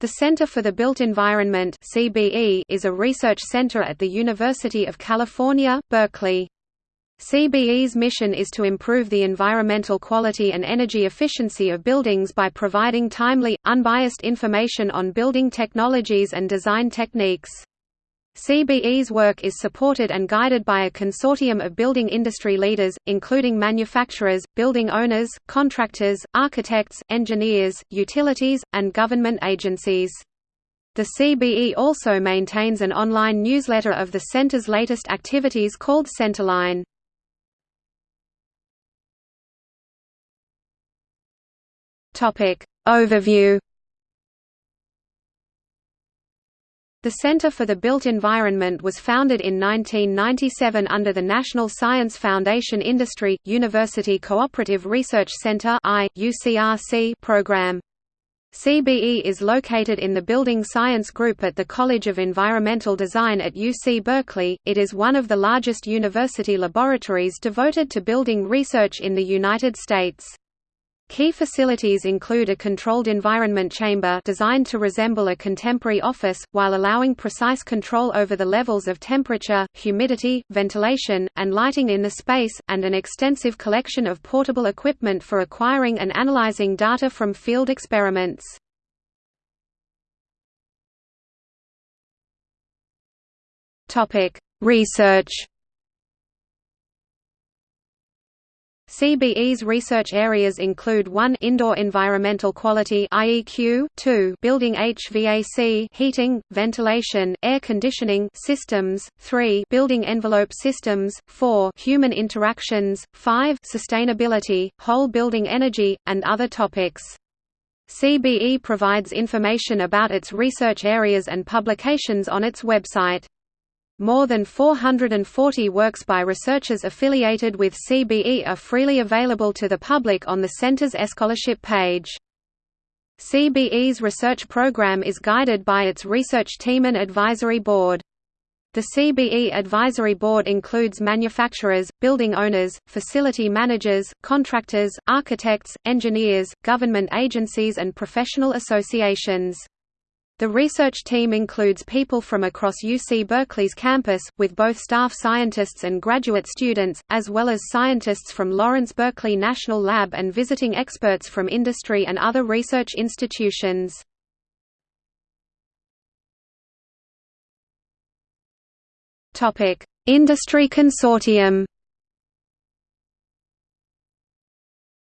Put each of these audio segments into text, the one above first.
The Center for the Built Environment (CBE) is a research center at the University of California, Berkeley. CBE's mission is to improve the environmental quality and energy efficiency of buildings by providing timely, unbiased information on building technologies and design techniques. CBE's work is supported and guided by a consortium of building industry leaders, including manufacturers, building owners, contractors, architects, engineers, utilities, and government agencies. The CBE also maintains an online newsletter of the center's latest activities called Centerline. Overview The Center for the Built Environment was founded in 1997 under the National Science Foundation Industry, University Cooperative Research Center program. CBE is located in the Building Science Group at the College of Environmental Design at UC Berkeley. It is one of the largest university laboratories devoted to building research in the United States. Key facilities include a controlled environment chamber designed to resemble a contemporary office, while allowing precise control over the levels of temperature, humidity, ventilation, and lighting in the space, and an extensive collection of portable equipment for acquiring and analyzing data from field experiments. Research CBE's research areas include 1 indoor environmental quality IEQ, 2 building HVAC heating, ventilation, air conditioning systems, 3 building envelope systems, 4 human interactions, 5 sustainability, whole building energy, and other topics. CBE provides information about its research areas and publications on its website. More than 440 works by researchers affiliated with CBE are freely available to the public on the center's scholarship page. CBE's research program is guided by its research team and advisory board. The CBE Advisory Board includes manufacturers, building owners, facility managers, contractors, architects, engineers, government agencies and professional associations. The research team includes people from across UC Berkeley's campus, with both staff scientists and graduate students, as well as scientists from Lawrence Berkeley National Lab and visiting experts from industry and other research institutions. Industry consortium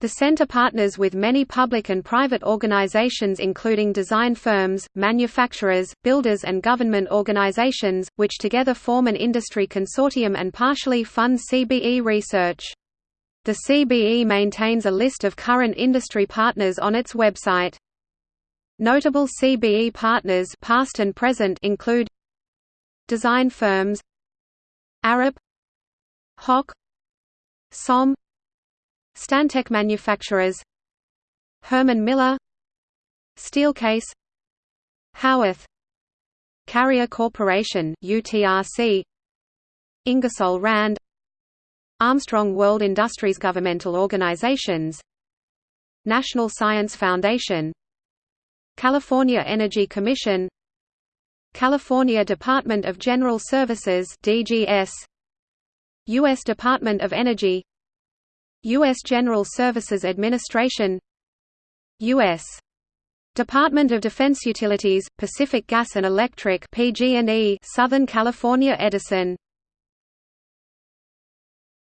The center partners with many public and private organizations including design firms, manufacturers, builders and government organizations, which together form an industry consortium and partially fund CBE research. The CBE maintains a list of current industry partners on its website. Notable CBE partners past and present include Design firms Arup HOK SOM Stantec manufacturers Herman Miller Steelcase Haworth Carrier Corporation UTRC Ingersoll Rand Armstrong World Industries Governmental organizations National Science Foundation California Energy Commission California Department of General Services DGS U.S. Department of Energy U.S. General Services Administration U.S. Department of Defense Utilities, Pacific Gas and Electric PG&E Southern California Edison